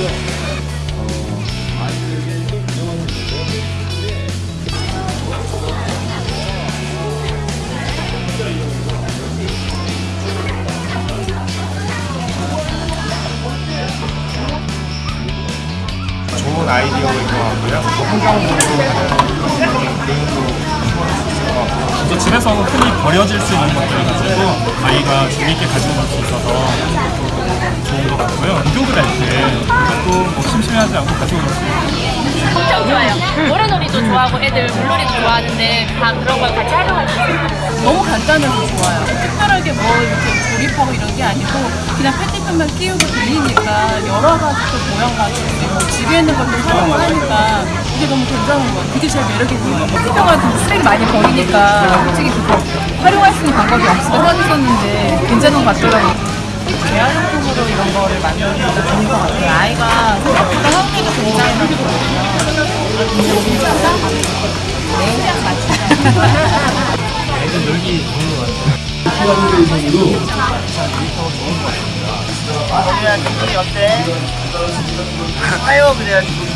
좋은 아이디어인 것 같고요. 이제 집에서 흔히 버려질 수 있는 것들 가지고 아이가 재밌게 가지고 갈수 있어서 좋은 것 같고요. 심심해하지 않고 있는 엄청 좋아요. 모래놀이도 좋아하고 애들 물놀이도 좋아하는데 다 그런 걸 같이 활용할 수 있어요. 너무 간단해서 좋아요. 특별하게 뭐 이렇게 조립하고 이런 게 아니고 그냥 페티펜만 끼우고 돌리니까 여러 가지 또 모양 가지고 뭐 집에 있는 것도 활용을 하니까 이게 너무 괜찮은 것 같아요. 그게 제일 매력 있는 것 같아요. 페티펜만 쓰레기 많이 버리니까 솔직히 그거 활용할 수 있는 방법이 없어서 하셨었는데 괜찮은 것 같더라고요. 재활용품으로 이런 거를 만드는 것도 좋은 것 같아요. 아이가 아유 그래야지